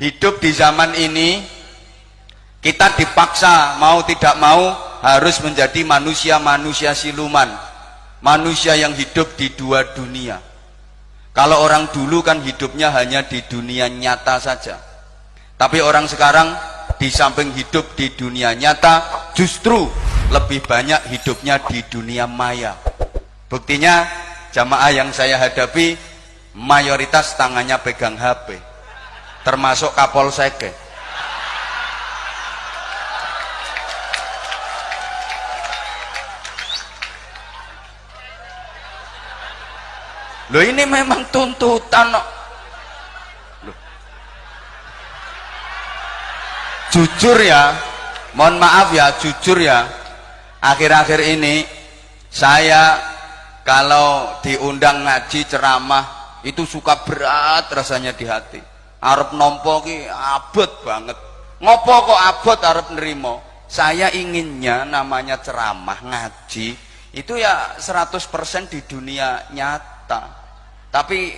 hidup di zaman ini kita dipaksa mau tidak mau harus menjadi manusia-manusia siluman. Manusia yang hidup di dua dunia. Kalau orang dulu kan hidupnya hanya di dunia nyata saja. Tapi orang sekarang di samping hidup di dunia nyata justru lebih banyak hidupnya di dunia maya. Buktinya jamaah yang saya hadapi mayoritas tangannya pegang HP termasuk Kapolsek Loh ini memang tuntutan Loh. Jujur ya, mohon maaf ya, jujur ya. Akhir-akhir ini saya kalau diundang ngaji ceramah itu suka berat rasanya di hati. Arab nompo ki abot banget. Ngopo kok abot Arab nerimo? Saya inginnya namanya ceramah ngaji. Itu ya 100% di dunia nyata. Tapi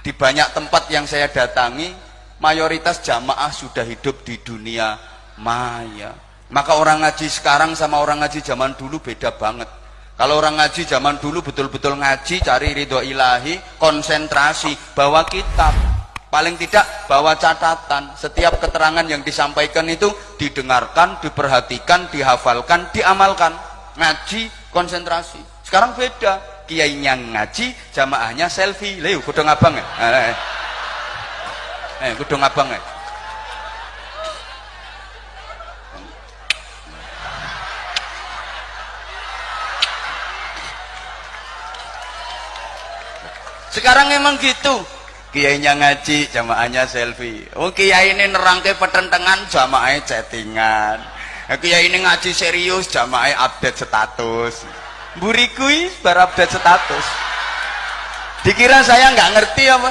di banyak tempat yang saya datangi mayoritas jamaah sudah hidup di dunia maya. Maka orang ngaji sekarang sama orang ngaji zaman dulu beda banget. Kalau orang ngaji zaman dulu betul-betul ngaji cari ridho ilahi konsentrasi bawa kitab paling tidak bawa catatan. Setiap keterangan yang disampaikan itu didengarkan diperhatikan dihafalkan diamalkan. Ngaji konsentrasi. Sekarang beda. Kiainya ngaji jamaahnya selfie. Leo kudung abang ya? Eh, eh. eh kudung abang ya? Sekarang emang gitu kiainya ngaji jamaahnya selfie. Oh kiai ini nerangke petentengan jamaahnya chattingan. Kiai ini ngaji serius jamaahnya update status. Burikui update status. Dikira saya nggak ngerti apa?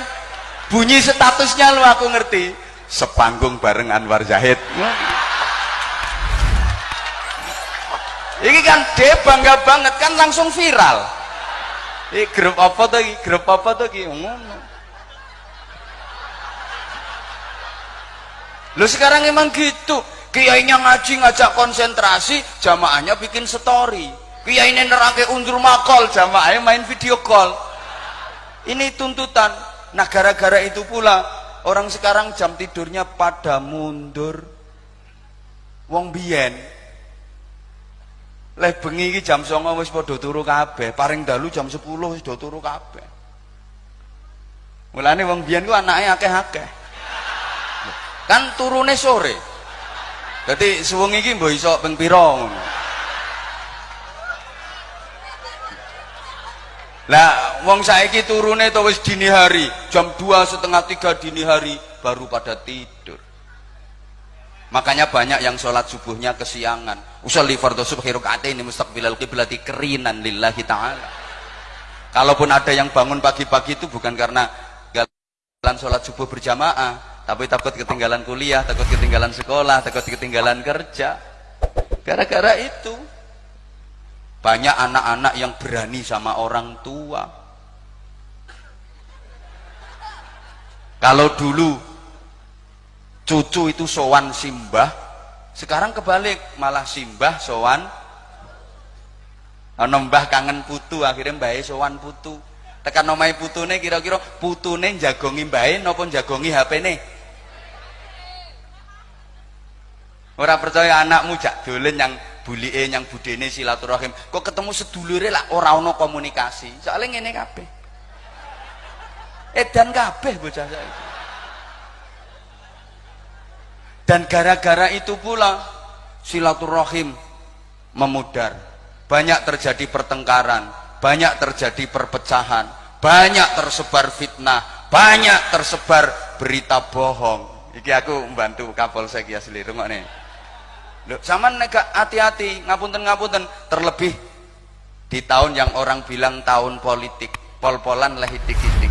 Bunyi statusnya lu aku ngerti. Sepanggung bareng Anwar Zahid. Ini kan dia bangga banget kan langsung viral. Ini grup apa tuh grup apa tuh ngono lu sekarang emang gitu. Kiainya ngaji ngajak konsentrasi jamaahnya bikin story. Kiai ini nerangke undur makol jamaah main video call. Ini tuntutan. Nah gara-gara itu pula orang sekarang jam tidurnya pada mundur. Wong biyen leh bengi jam 09.00 wis padha turu kabeh. Paring dalu jam 10 wis turu kabeh. Mulane wong biyen ku anake akeh-akeh kan turune sore jadi suwengi iki mbok iso ping pira ngono Lah wong saiki turune wis dini hari, jam 2 setengah 3 dini hari baru pada tidur. Makanya banyak yang sholat subuhnya kesiangan. Usolli fardhu subhi ini mustaqbilal qiblati kerinan lillahi taala. Kalaupun ada yang bangun pagi-pagi itu bukan karena jalan sholat subuh berjamaah, tapi takut ketinggalan kuliah, takut ketinggalan sekolah, takut ketinggalan kerja. Gara-gara itu banyak anak-anak yang berani sama orang tua. Kalau dulu cucu itu sowan simbah, sekarang kebalik malah simbah sowan ana mbah kangen putu akhirnya mbahe sowan putu. Tekan omahe putune kira-kira putune jagongi mbahe napa jagongi HP-ne? Ora percaya anakmu jak dolen yang bulike yang budene silaturahim. Kok ketemu sedulure lah ora ana komunikasi? Soalnya ngene kabeh. Edan kabeh bocah saiki. Dan gara-gara itu pula silaturahim memudar. Banyak terjadi pertengkaran banyak terjadi perpecahan banyak tersebar fitnah banyak tersebar berita bohong. Iki aku membantu kapolsek ya seliru nih Loh, sama nega hati-hati, ngapunten-ngapunten, terlebih di tahun yang orang bilang tahun politik, pol-polan lah dikit